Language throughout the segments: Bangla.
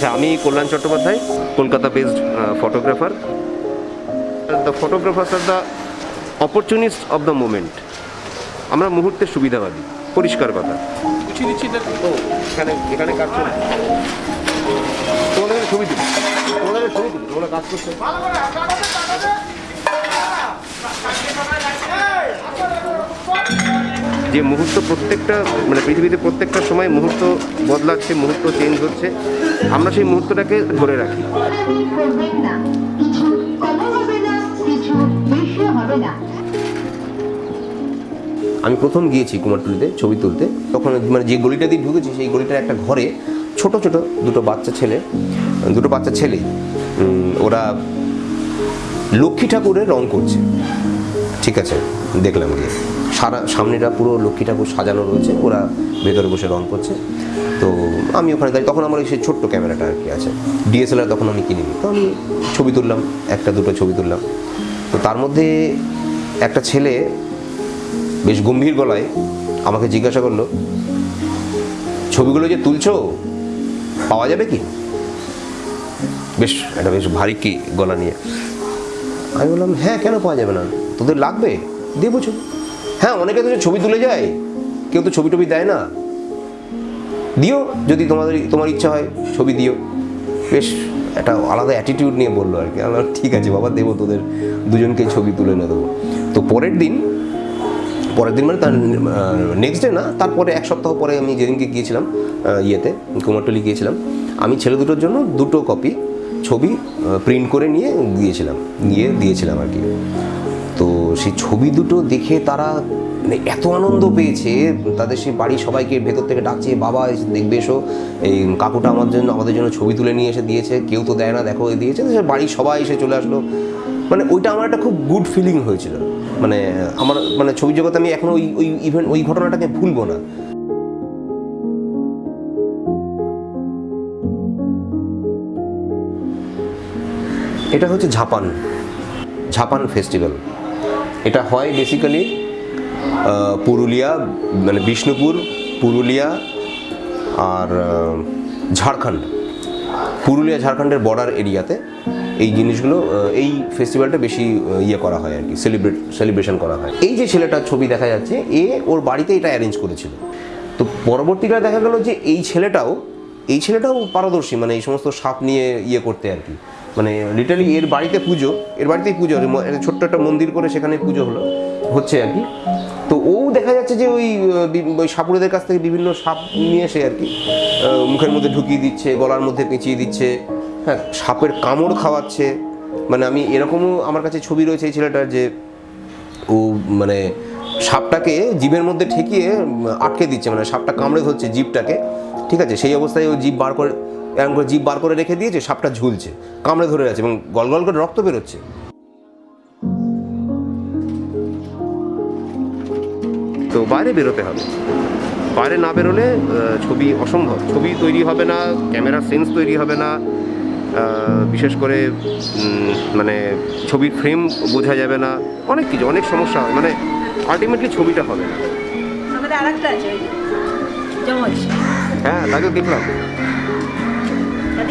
আচ্ছা আমি Kalyan Chattopadhyay Kolkata based photographer the photographers are the opportunist of the moment আমরা মুহূর্তের সুবিধাবাদী পরিষ্কার কথা। দিচ্ছি এখানে এখানে কাজ চলছে। তোমাদের ছবি দিবি তোমাদের ছবি দিবি তোমরা কাজ করছ। যে মুহূর্ত প্রত্যেকটা মানে পৃথিবীতে প্রত্যেকটা সময় মুহূর্ত বদলাচ্ছে, মুহূর্ত চেঞ্জ হচ্ছে, আমরা সেই মুহূর্তটাকে ধরে রাখি। আমি প্রথম গিয়েছি কুমারটুলিতে ছবি তুলতে। তখন মানে যে গলিটা দিয়ে ঢুকেছি, সেই গলিটার একটা ঘরে ছোট ছোট দুটো বাচ্চা ছেলে, দুটো বাচ্চা ছেলে ওরা লক্ষ্মী ঠাকুরের রং করছে। ঠিক আছে, দেখলাম গিয়ে। সারা, সামনেটা পুরো লক্ষ্মী ঠাকুর সাজানো রয়েছে, ওরা ভেতরে বসে রং করছে। তো আমি ওখানে দাঁড়িয়ে, তখন আমার ওই সেই ছোট্ট ক্যামেরাটা আর কি আছে। ডিএসএলআর তখন আমি কিনিনি। তো আমি ছবি তুললাম, একটা দুটো ছবি তুললাম। তো তার মধ্যে একটা ছেলে বেশ গম্ভীর গলায় আমাকে জিজ্ঞাসা করল, ছবিগুলো যে তুলছো, পাওয়া যাবে কি? বেশ, একটা বেশ ভারী কি গলা নিয়ে। আমি বললাম হ্যাঁ কেন পাওয়া যাবে না? তোদের লাগবে? দেবো ছবি হ্যাঁ অনেকে তো ছবি তুলে যায়। কেউ তো ছবি টবি দেয় না। দিও যদি তোমাদের তোমার ইচ্ছা হয় ছবি দিও। বেশ একটা আলাদা অ্যাটিটিউড নিয়ে বলল আর কি। আমি বললাম, ঠিক আছে বাবা দেবো তোদের। দুজনকে ছবি তুলে এনে দেবো। তো পরের দিন পরের দিন মানে তার নেক্সট ডে না তারপরে এক সপ্তাহ পরে আমি যেদিনকে গিয়েছিলাম ইয়েতে কুমারটলি গিয়েছিলাম আমি ছেলে দুটোর জন্য দুটো কপি ছবি প্রিন্ট করে নিয়ে গিয়েছিলাম, গিয়ে দিয়েছিলাম আর কি। তো সেই ছবি দুটো দেখে তারা মানে এত আনন্দ পেয়েছে, তাদের সেই বাড়ির সবাইকে ভেতর থেকে ডাকছে, বাবা দেখবে এসো। এই কাকুটা আমার জন্য, আমাদের জন্য ছবি তুলে নিয়ে এসে দিয়েছে, কেউ তো দেয় না, দেখো দিয়েছে সে বাড়ির সবাই এসে চলে আসলো। মানে ওইটা আমার একটা খুব গুড ফিলিং হয়েছিল। মানে আমার মানে ছবি জগতে আমি এখনও ওই ওই ইভেন্ট ওই ঘটনাটাকে ভুলবো না। এটা হচ্ছে ঝাপান ঝাপান ফেস্টিভ্যাল এটা হয় বেসিক্যালি পুরুলিয়া মানে বিষ্ণুপুর, পুরুলিয়া আর ঝাড়খণ্ড। পুরুলিয়া, ঝাড়খণ্ডের বর্ডার এরিয়াতে এই জিনিসগুলো এই ফেস্টিভ্যালটা বেশি ইয়ে করা হয় আর কি সেলিব্রেট সেলিব্রেশন করা হয়। এই যে ছেলেটার ছবি দেখা যাচ্ছে, এ ওর বাড়িতে এটা অ্যারেঞ্জ করেছিল। তো পরবর্তীকালে দেখা গেল যে এই ছেলেটাও এই ছেলেটাও পারদর্শী মানে এই সমস্ত সাপ নিয়ে ইয়ে করতে আর কি। মানে লিটারালি এর বাড়িতে পুজো, এর বাড়িতেই পুজো ছোট্ট একটা মন্দির করে সেখানে পুজো হলো, হচ্ছে আর কি। তো ও দেখা যাচ্ছে যে ওই ওই সাপুরেদের কাছ থেকে বিভিন্ন সাপ নিয়ে এসে আর কি মুখের মধ্যে ঢুকিয়ে দিচ্ছে, গলার মধ্যে পেঁচিয়ে দিচ্ছে হ্যাঁ সাপের কামড় খাওয়াচ্ছে। মানে আমি এরকমও আমার কাছে ছবি রয়েছে এই ছেলেটার যে ও মানে সাপটাকে জিভের মধ্যে ঠেকিয়ে আটকে দিচ্ছে মানে সাপটা কামড়ে ধরছে জীবটাকে ঠিক আছে? সেই অবস্থায় ও জীব বার করে এরকম করে জিভ বার করে রেখে দিয়েছে সাপটা ঝুলছে কামড়ে ধরে আছে এবং গল গল করে রক্ত বেরোচ্ছে। তো বাইরে বেরোতে হবে। বাইরে না বেরোলে ছবি অসম্ভব। ছবি তৈরি হবে না ক্যামেরার সেন্স তৈরি হবে না বিশেষ করে মানে ছবির ফ্রেম বোঝা যাবে না অনেক কিছু অনেক সমস্যা হয়। মানে আলটিমেটলি ছবিটা হবে না। হ্যাঁ তাকে দেখলাম।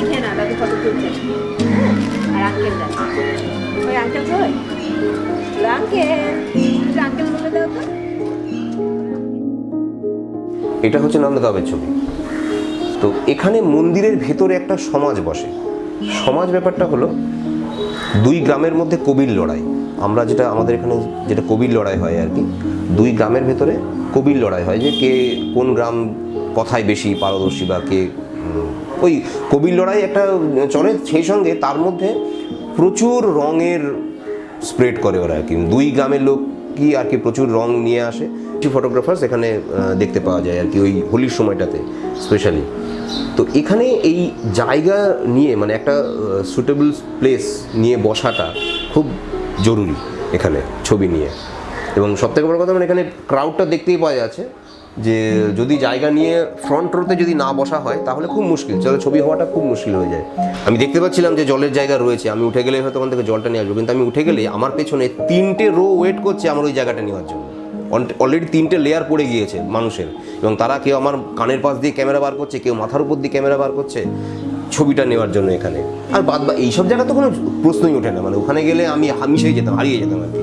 খেয়ে না ফটো তুলছে। আর আঙ্কেল ওই আঙ্কেল আঙ্কেল আঙ্কেল বলে দাও তো। এটা হচ্ছে নন্দগাঁওয়ের ছবি। তো এখানে মন্দিরের ভেতরে একটা সমাজ বসে। সমাজ ব্যাপারটা হলো, দুই গ্রামের মধ্যে কবির লড়াই। আমরা যেটা, আমাদের এখানে যেটা কবির লড়াই হয় আর কি, দুই গ্রামের ভেতরে কবির লড়াই হয় যে কে কোন গ্রাম কথায় বেশি পারদর্শী বা কে ওই কবির লড়াই একটা চলে সেই সঙ্গে তার মধ্যে প্রচুর রঙের স্প্রেড করে ওরা কি। দুই গ্রামের লোক কি আর কি প্রচুর রং নিয়ে আসে। কিছু ফটোগ্রাফার্স এখানে দেখতে পাওয়া যায় আর কি ওই হোলির সময়টাতে স্পেশালি তো এখানে এই জায়গা নিয়ে মানে একটা সুটেবল প্লেস নিয়ে বসাটা খুব জরুরি এখানে, ছবি নিয়ে। এবং সবথেকে বড় কথা মানে এখানে ক্রাউডটা দেখতেই পাওয়া যাচ্ছে। যে যদি জায়গা নিয়ে ফ্রন্ট রোতে যদি না বসা হয়, তাহলে খুব মুশকিল। চলো, ছবি হওয়াটা খুব মুশকিল হয়ে যায়। আমি দেখতে পাচ্ছিলাম যে জলের জায়গা রয়েছে। আমি উঠে গেলে হয়তো ওখান থেকে জলটা নিয়ে আসব। কিন্তু আমি উঠে গেলে আমার পেছনে তিনটে রো ওয়েট করছে আমার ওই জায়গাটা নেওয়ার জন্য। অলরেডি তিনটে লেয়ার পড়ে গিয়েছে মানুষের। এবং তারা কেউ আমার কানের পাশ দিয়ে ক্যামেরা বার করছে, কেউ মাথার উপর দিয়ে ক্যামেরা বার করছে ছবিটা নেওয়ার জন্য এখানে। আর বাদ বা, এইসব জায়গা তো কোনো প্রশ্নই ওঠে না। মানে ওখানে গেলে আমি হামিশেই যেতাম, হারিয়ে যেতাম আর কি।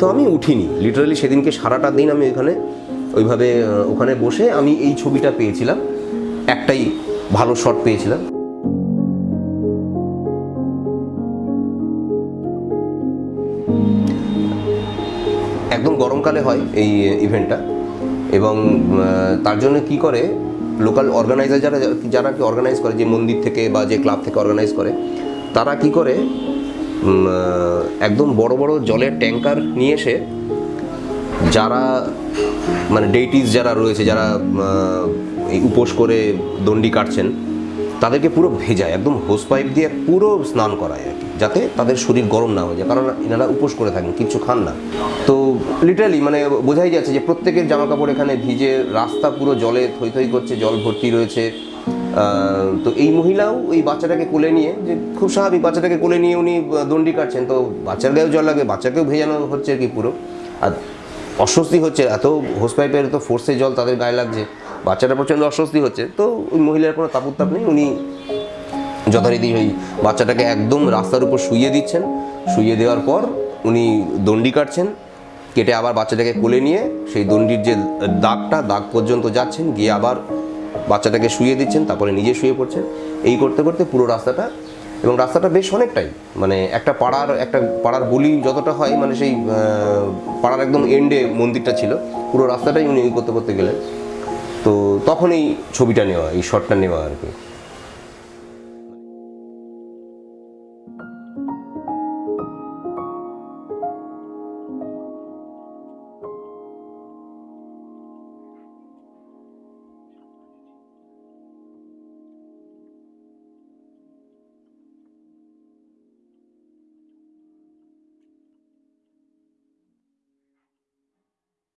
তো আমি উঠিনি। লিটারালি সেদিনকে সারাটা দিন আমি ওখানে ওইভাবে ওখানে বসে আমি এই ছবিটা পেয়েছিলাম। একটাই ভালো শট পেয়েছিলাম। একদম গরমকালে হয় এই ইভেন্টটা এবং তার জন্য কি করে লোকাল অর্গানাইজার যারা যারা কি অর্গানাইজ করে, যে মন্দির থেকে বা যে ক্লাব থেকে অর্গানাইজ করে, তারা কি করে একদম বড় বড় জলের ট্যাঙ্কার নিয়ে এসে যারা মানে ডেইটিস যারা রয়েছে, যারা এই উপোস করে দণ্ডি কাটছেন, তাদেরকে পুরো ভেজায় একদম হোস পাইপ দিয়ে পুরো স্নান করায় আর কি, যাতে তাদের শরীর গরম না হয়ে যায়, কারণ এনারা উপোস করে থাকেন, কিচ্ছু খান না। তো লিটারালি মানে বোঝাই যাচ্ছে যে প্রত্যেকের জামা কাপড় এখানে ভিজে, রাস্তা পুরো জলে থই থই করছে, জল ভর্তি রয়েছে। তো এই মহিলাও ওই বাচ্চাটাকে কোলে নিয়ে, যে খুব স্বাভাবিক, বাচ্চাটাকে কোলে নিয়ে উনি দণ্ডি কাটছেন, তো বাচ্চার গায়েও জল লাগে, বাচ্চাকেও ভেজানো হচ্ছে আর কি পুরো। আর অস্বস্তি হচ্ছে, এত হোস পাইপের তো ফোর্সে জল তাদের গায়ে লাগছে, বাচ্চাটা প্রচণ্ড অস্বস্তি হচ্ছে। তো ওই মহিলার কোনো তাপুত্তাপ নেই, উনি যথারীতি ওই বাচ্চাটাকে একদম রাস্তার উপর শুইয়ে দিচ্ছেন। শুইয়ে দেওয়ার পর উনি দণ্ডি কাটছেন, কেটে আবার বাচ্চাটাকে কোলে নিয়ে সেই দণ্ডির যে দাগটা, দাগ পর্যন্ত যাচ্ছেন, গিয়ে আবার বাচ্চাটাকে শুয়ে দিচ্ছেন, তারপরে নিজে শুয়ে পড়ছেন। এই করতে করতে পুরো রাস্তাটা এবং রাস্তাটা বেশ অনেকটাই। মানে একটা পাড়ার একটা পাড়ার বলি যতটা হয় মানে সেই পাড়ার একদম এন্ডে মন্দিরটা ছিল। পুরো রাস্তাটাই উনি করতে করতে গেলেন। তো তখনই ছবিটা নেওয়া, এই শটটা নেওয়া আর কি।